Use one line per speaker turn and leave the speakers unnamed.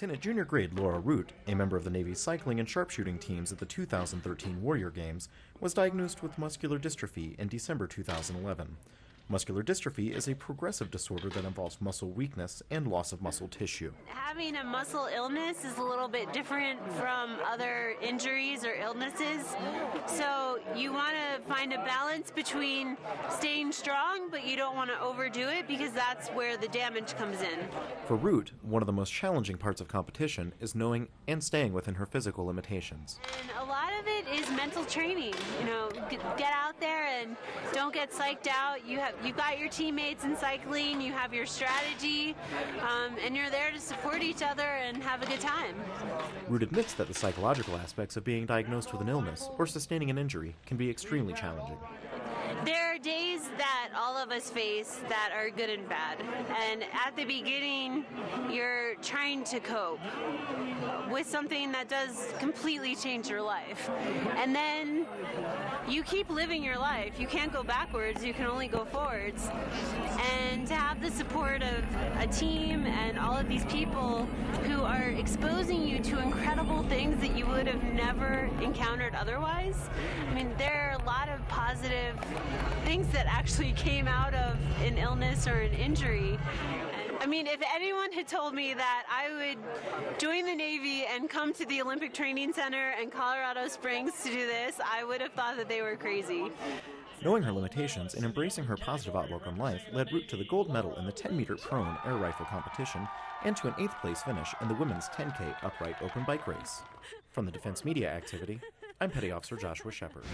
Lieutenant Junior Grade Laura Root, a member of the Navy's cycling and sharpshooting teams at the 2013 Warrior Games, was diagnosed with muscular dystrophy in December 2011. Muscular dystrophy is a progressive disorder that involves muscle weakness and loss of muscle tissue.
Having a muscle illness is a little bit different from other injuries or illnesses. So you want to find a balance between staying strong, but you don't want to overdo it because that's where the damage comes in.
For Root, one of the most challenging parts of competition is knowing and staying within her physical limitations.
And a lot of it is mental training. You know, get out there and don't get psyched out. You have you've got your teammates in cycling, you have your strategy, um, and you're there to support each other and have a good time.
Root admits that the psychological aspects of being diagnosed with an illness or sustaining an injury can be extremely challenging.
There are days that all of us face that are good and bad. And at the beginning, you're trying to cope with something that does completely change your life. And then you keep living your life. You can't go backwards, you can only go forwards. And to have the support of a team and all of these people who are exposing you to incredible you would have never encountered otherwise. I mean, there are a lot of positive things that actually came out of an illness or an injury. I mean, if anyone had told me that I would join the Navy and come to the Olympic Training Center in Colorado Springs to do this, I would have thought that they were crazy.
Knowing her limitations and embracing her positive outlook on life led Root to the gold medal in the 10 meter prone air rifle competition and to an 8th place finish in the women's 10K upright open bike race. From the Defense Media Activity, I'm Petty Officer Joshua Shepard.